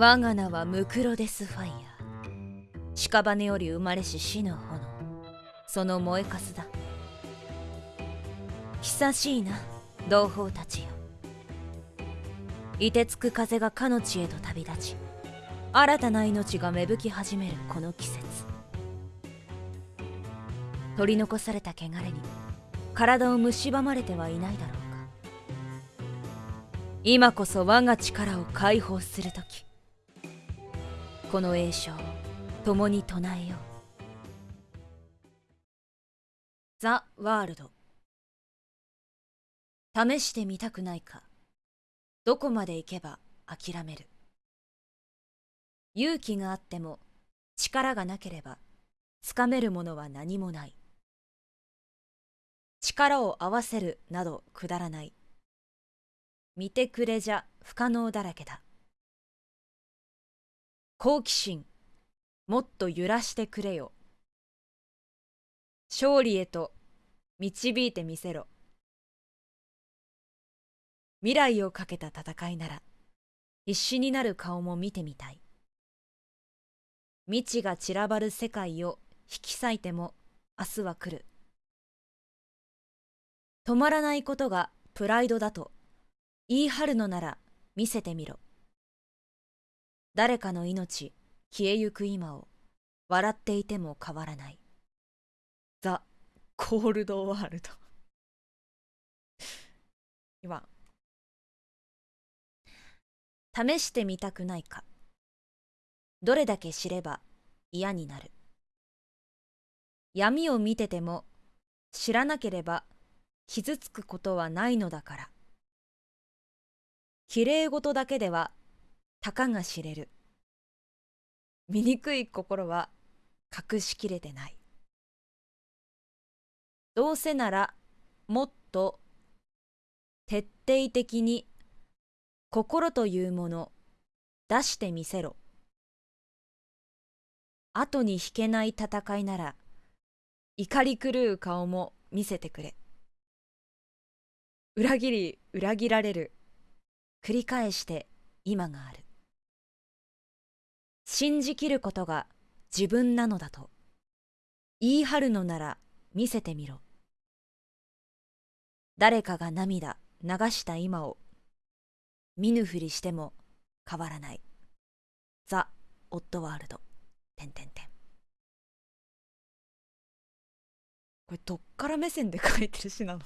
我が名はムクロデスファイヤー。屍より生まれし死の炎。その燃えかすだ。久しいな同胞たちよ。凍てつく風がかの地へと旅立ち新たな命が芽吹き始めるこの季節。取り残された汚れに体を蝕まれてはいないだろうか。今こそ我が力を解放する時。この栄唱共に唱えよう。ザ・ワールド。試してみたくないか。どこまで行けば諦める。勇気があっても力がなければつかめるものは何もない。力を合わせるなどくだらない。見てくれじゃ不可能だらけだ。好奇心。もっと揺らしてくれよ。勝利へと導いてみせろ。未来をかけた戦いなら必死になる顔も見てみたい。未知が散らばる世界を引き裂いても明日は来る。止まらないことがプライドだと言い張るのなら見せてみろ。誰かの命消えゆく今を笑っていても変わらない。ザ・コールドワールド。今試してみたくないか。どれだけ知れば嫌になる。闇を見てても知らなければ傷つくことはないのだから。きれい事だけではたかが知れる。醜い心は隠しきれてない。どうせならもっと徹底的に心というもの出してみせろ。後に引けない戦いなら怒り狂う顔も見せてくれ。裏切り裏切られる。繰り返して今がある。信じきることが自分なのだと。言い張るのなら見せてみろ。誰かが涙流した今を見ぬふりしても変わらない。ザ・オットワールド。てんてこれどっから目線で書いてる詩なの？